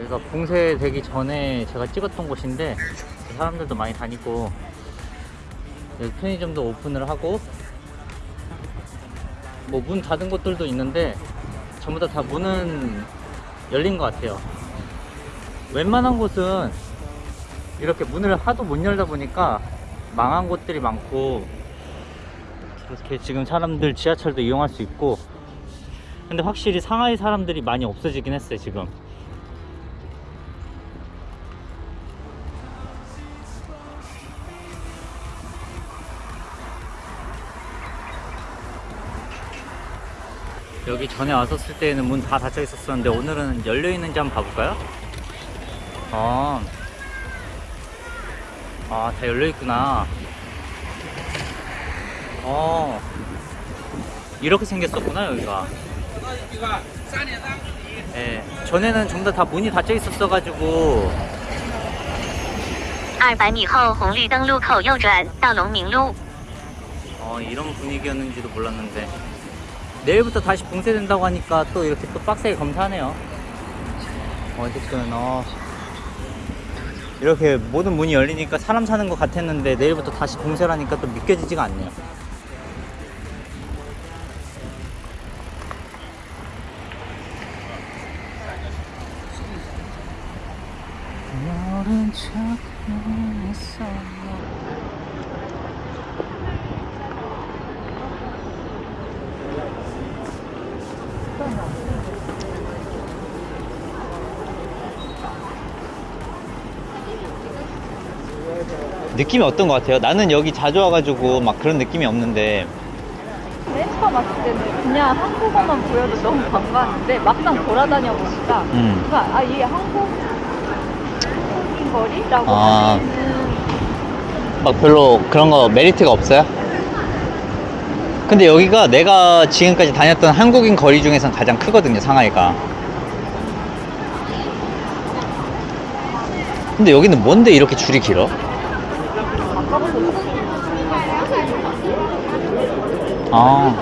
여기가 봉쇄되기 전에 제가 찍었던 곳인데 사람들도 많이 다니고 여기 편의점도 오픈을 하고 뭐 문 닫은 곳들도 있는데 전부 다 다 문은 열린 것 같아요. 웬만한 곳은 이렇게 문을 하도 못 열다 보니까 망한 곳들이 많고 이렇게 지금 사람들 지하철도 이용할 수 있고. 근데 확실히 상하이 사람들이 많이 없어지긴 했어요 지금 여기 전에 왔었을 때는 문 다 닫혀 있었었는데 오늘은 열려 있는지 한번 봐볼까요? 아, 아, 다 열려 있구나. 어, 이렇게 생겼었구나 여기가. 예, 전에는 전부 다 문이 닫혀 있었어가지고 二百米后红绿灯路口右转到龙明路。 어, 이런 분위기였는지도 몰랐는데 내일부터 다시 봉쇄된다고 하니까 또 이렇게 또 빡세게 검사하네요. 어쨌든 어. 이렇게 모든 문이 열리니까 사람 사는 것 같았는데 내일부터 다시 봉쇄라니까 또 믿겨지지가 않네요. 했어 느낌이 어떤 것 같아요? 나는 여기 자주 와가지고 막 그런 느낌이 없는데 맨 처음 왔을 때는 그냥 한국어만 보여도 너무 반가웠는데 막상 돌아다녀 보니까 음. 그러니까 아 이게 한국 한국인 거리라고 아. 막 별로 그런 거 메리트가 없어요? 근데 여기가 내가 지금까지 다녔던 한국인 거리 중에선 가장 크거든요 상하이가 근데 여기는 뭔데 이렇게 줄이 길어? 아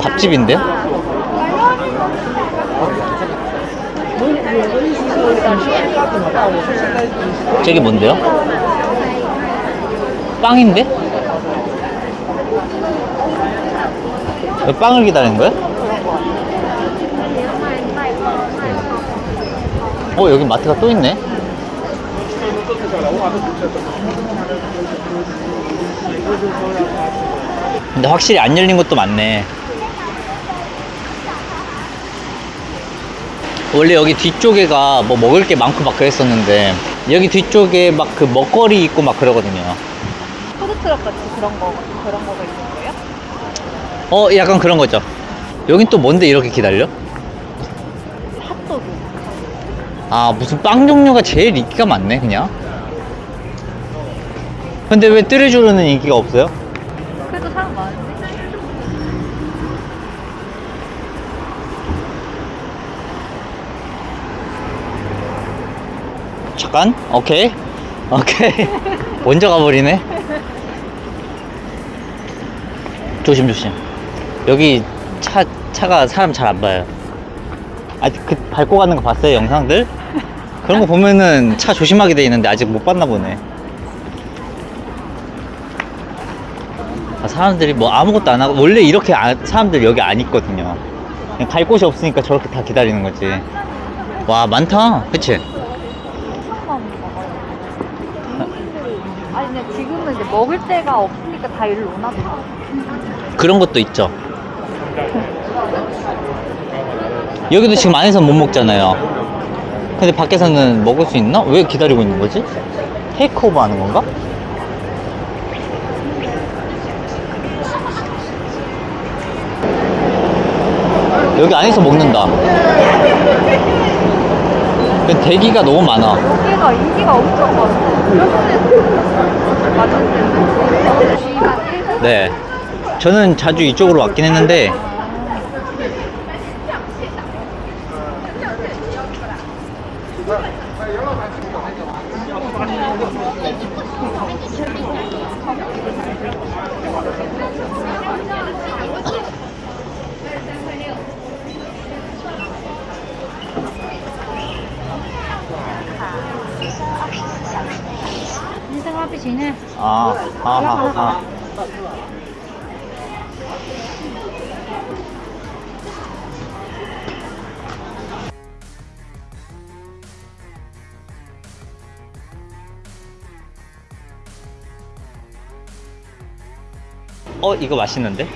밥집인데? 저게 뭔데요? 빵인데? 왜 빵을 기다리는 거야? 어 여기 마트가 또 있네 근데 확실히 안 열린 것도 많네 원래 여기 뒤쪽에가 뭐 먹을 게 많고 막 그랬었는데 여기 뒤쪽에 막 그 먹거리 있고 막 그러거든요 푸드트럭 같이 그런 거 그런 거가 있는 거예요? 어 약간 그런 거죠 여긴 또 뭔데 이렇게 기다려? 핫도그 아 무슨 빵 종류가 제일 인기가 많네 그냥 근데 왜 뜨레주르는 인기가 없어요? 그래도 사람 많은데 잠깐. 오케이. 오케이. 먼저 가버리네. 조심 조심. 여기 차 차가 사람 잘 안 봐요. 아직 그 밟고 가는 거 봤어요 영상들? 그런 거 보면은 차 조심하게 돼 있는데 아직 못 봤나 보네. 아, 사람들이 뭐 아무것도 안 하고 원래 이렇게 안- 사람들 여기 안 있거든요. 그냥 갈 곳이 없으니까 저렇게 다 기다리는 거지. 와 많다. 그치? 조금만 먹어요 아니 근데 지금은 이제 먹을 데가 없으니까 다 일로 오나 보다 그런 것도 있죠. 여기도 지금 안에서 못 먹잖아요. 근데 밖에서는 먹을 수 있나? 왜 기다리고 있는 거지? 테이크오버 하는 건가? 여기 안에서 먹는다. 그 대기가 너무 많아. 여기가 인기가 엄청 많아. 네. 저는 자주 이쪽으로 왔긴 했는데 화비지네. 아, 아, 아, 아. 어, 이거 맛있는데?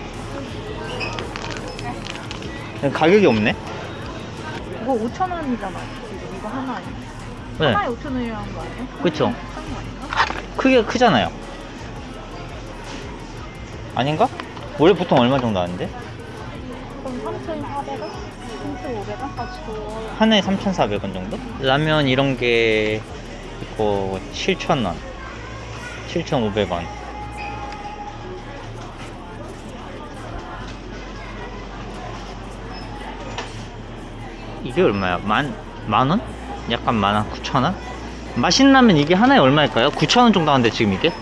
가격이 없네? 이거 5천 원이잖아. 지금 이거 하나에. 네. 하나에 5천 원이라는 거 아니야? 그쵸. 크기가 크잖아요. 아닌가? 원래 보통 얼마 정도 하는데? 그럼 3,400원? 3,500원까지 줘. 하나에 3,400원 정도? 라면 이런 게 있고 7,000원, 7,500원. 이게 얼마야? 만, 만 원? 약간 만 원? 9천 원? 맛있는 라면 이게 하나에 얼마일까요? 9천 원 정도 하는데 지금 이게?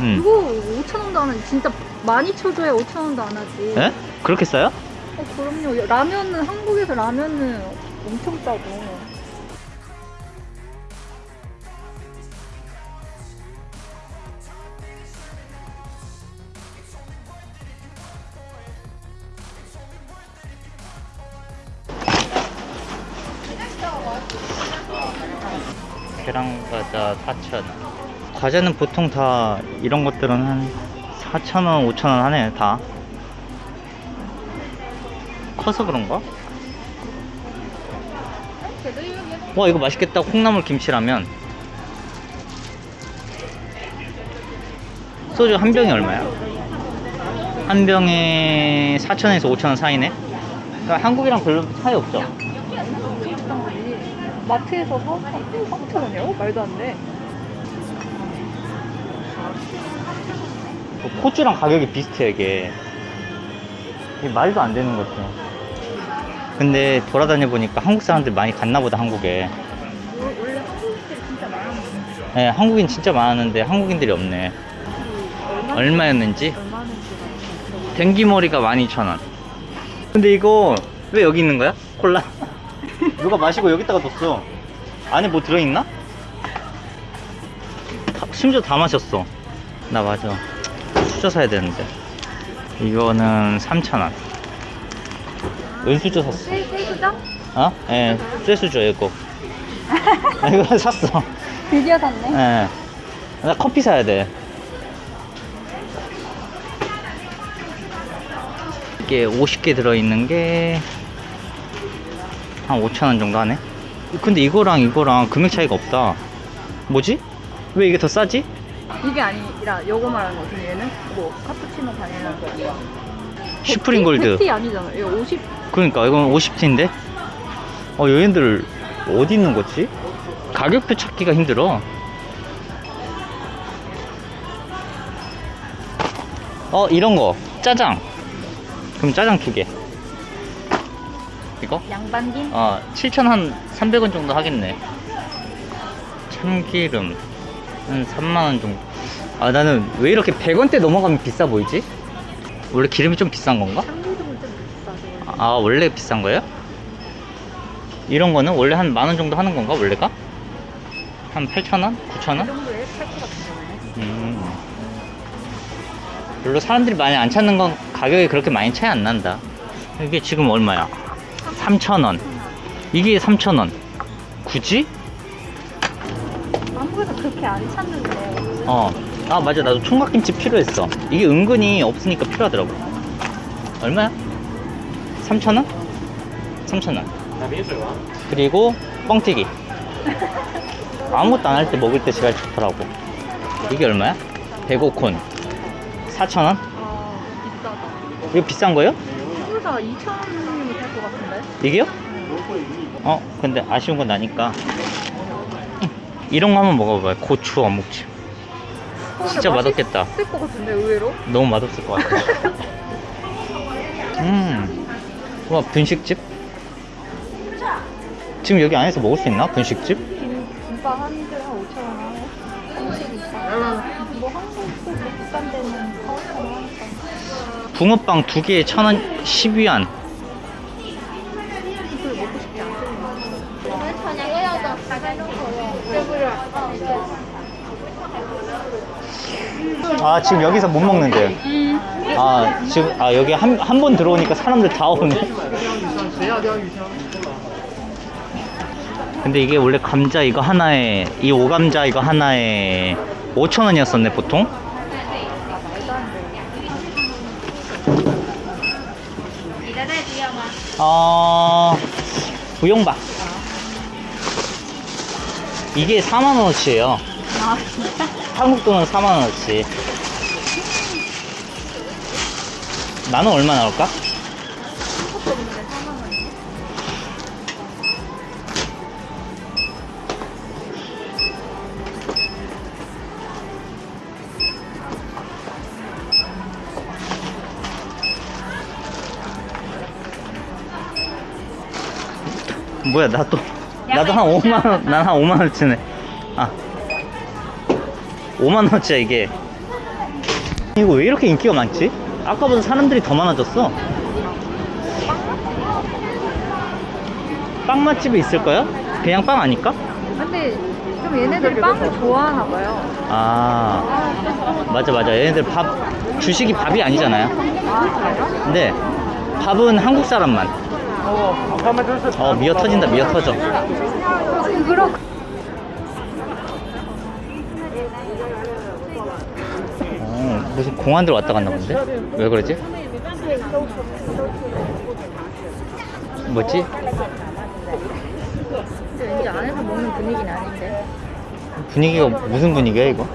음. 이거 5천 원도 안 하지. 진짜 많이 쳐줘야 5천 원도 안 하지. 에? 그렇게 싸요? 어, 그럼요. 라면은 한국에서 라면은 엄청 싸고. 계란과자 4,000원. 과자는 보통 다 이런 것들은 한 4,000원, 5,000원 하네, 다. 커서 그런가? 와, 이거 맛있겠다. 콩나물 김치라면. 소주 한 병이 얼마야? 한 병에 4,000원에서 5,000원 사이네? 그러니까 한국이랑 별로 차이 없죠? 마트에서 사 3천 원이요? 말도 안 돼. 뭐 호주랑 가격이 비슷해 이게 이게 말도 안 되는 것 같아 근데 돌아다녀 보니까 한국 사람들 많이 갔나 보다 한국에 원래 한국인들이 진짜 많았는데. 네, 한국인 진짜 많았는데 한국인들이 없네 얼마? 얼마였는지 댕기머리가 12,000원 근데 이거 왜 여기 있는 거야? 콜라? 누가 마시고 여기다가 뒀어 안에 뭐 들어있나? 다- 심지어 다 마셨어 나 맞아 수저 사야 되는데 이거는 3,000원 은수저 샀어 셀, 셀수장? 어? 예, 쇠수저 이거 아, 이거 샀어 드디어 샀네. 예. 나 커피 사야 돼. 이게 50개 들어있는 게, 한 5천원 정도 하네? 근데 이거랑 이거랑 금액 차이가 없다. 뭐지? 왜 이게 더 싸지? 이게 아니라 요거 말하는 거지 얘는? 뭐 카푸치노 바닐라 거야. 슈프림 골드. 패티 아니잖아. 이거 50 그러니까 이건 50T인데? 어, 얘네들 어디 있는 거지? 가격표 찾기가 힘들어. 어, 이런 거. 짜장. 그럼 짜장 두 개. 이거? 양반김? 어, 7,000한 300원 정도 하겠네. 참기름. 한 3만원 정도. 아, 나는 왜 이렇게 100원대 넘어가면 비싸 보이지? 원래 기름이 좀 비싼 건가? 참기름은 좀 비싸죠. 아 원래 비싼 거예요? 이런 거는 원래 한 만 원 정도 하는 건가 원래가? 한 8천 원? 9천 이 원? 정도에 팔것 같은데. 음. 별로 사람들이 많이 안 찾는 건 가격이 그렇게 많이 차이 안 난다. 이게 지금 얼마야? 3천 원. 이게 3천 원. 굳이? 한국에서 그렇게 안 찾는데. 어. 아 맞아 나도 총각김치 필요했어. 이게 은근히 없으니까 필요하더라고. 얼마야? 3천 원? 3천 원. 그리고 뻥튀기. 아무것도 안 할 때 먹을 때 제일 좋더라고. 이게 얼마야? 105콘. 4천 원? 아 비싸다. 이거 비싼 거예요? 한국에서 2천 원 이게요? 응. 어 근데 아쉬운 건 나니까. 이런 거 한번 먹어봐요. 고추 어묵찜 진짜 맛없겠다. 쓸것 같은데 의외로? 너무 맛없을 것 같아. 음와 분식집? 지금 여기 안에서 먹을 수 있나? 분식집? 김, 김밥 한 줄에 한 5천 원 하고. 한식 있다 뭐 한국도 뭐 비싼 데는 4, 5천 원 하니까. 붕어빵 두 개에 천원 12원. 그걸 먹고 싶지 않거든요 아 지금 여기서 못 먹는데요? 아 지금 아 여기 한 한 번 들어오니까 사람들 다 오네. 근데 이게 원래 감자 이거 하나에 이 오감자 이거 하나에 5,000원이었었네 보통? 어... 부용바 이게 4만원어치예요. 아 진짜? 한국 돈은 4만원어치. 나는 얼마 나올까? 뭐야 나또 나도 한 5만원 난 한 5만원 치네. 아 5만원치야 이게 이거 왜 이렇게 인기가 많지? 아까보다 사람들이 더 많아졌어 빵 맛집이 있을까요? 그냥 빵 아닐까? 근데 좀 얘네들이 빵을 좋아하나 봐요 아 맞아 맞아 얘네들 밥 주식이 밥이 아니잖아요 아? 근데 밥은 한국 사람만 어 미어 터진다 미어 터져 그럼 무슨 공안들 왔다 갔나 본데? 왜 그러지? 뭐지? 근데 왠지 안에서 먹는 분위기는 아닌데 분위기가 무슨 분위기야 이거?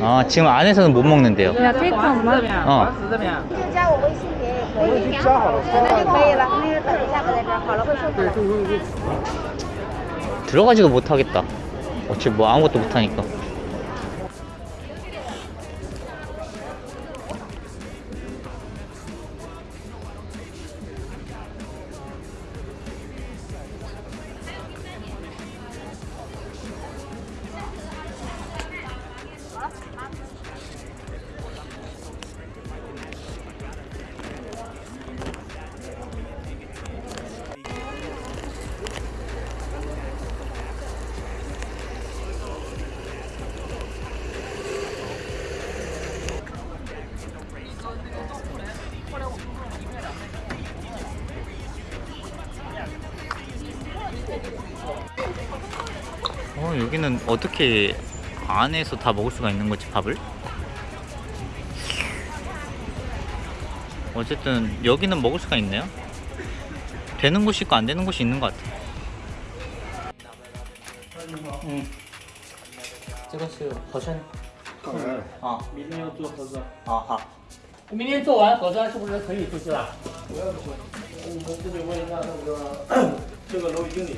아 지금 안에서는 못 먹는데요 야 테이크 엄마 어 들어가지도 못하겠다. 어차피 뭐 아무것도 못하니까. 여기는 어떻게 안에서 다 먹을 수가 있는 거지 밥을? 어쨌든 여기는 먹을 수가 있네요 되는 곳이 있고 안 되는 곳이 있는 것 같아 응 찍었어요 버전 아 明天要做核酸，啊好明天做完核酸是不是可以出去了？不要出，我们这里问一下那个这个楼宇经理。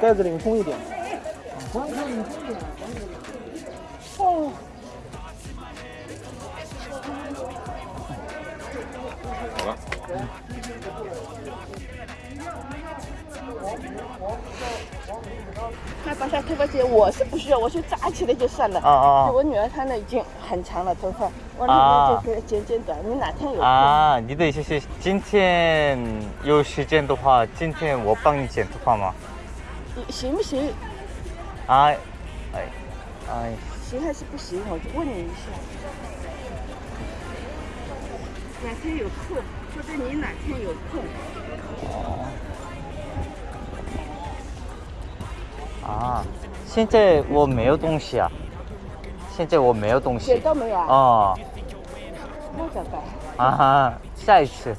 盖子领空一点。那帮下头发姐，我是不需要，我去扎起来就算了。啊啊,我女儿她那已经很长了头发，我啊那边就剪剪短。你哪天有空？ 아, 你的意思是今天有时间的话，今天我帮你剪头发吗？行不行？哎，哎，哎，行还是不行？我就问你一下。哪天有空？或者你哪天有空？哦。啊，现在我没有东西啊。现在我没有东西。都没有啊。哦。那怎么办？啊哈，下一次，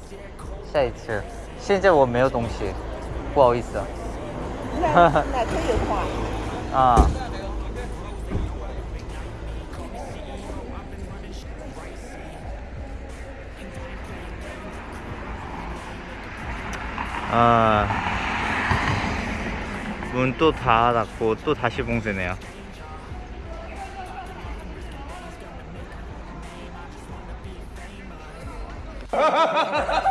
下一次。现在我没有东西，不好意思。 那哪天有空啊？啊。아, 문 또 닫았고 또 다시 봉쇄네요.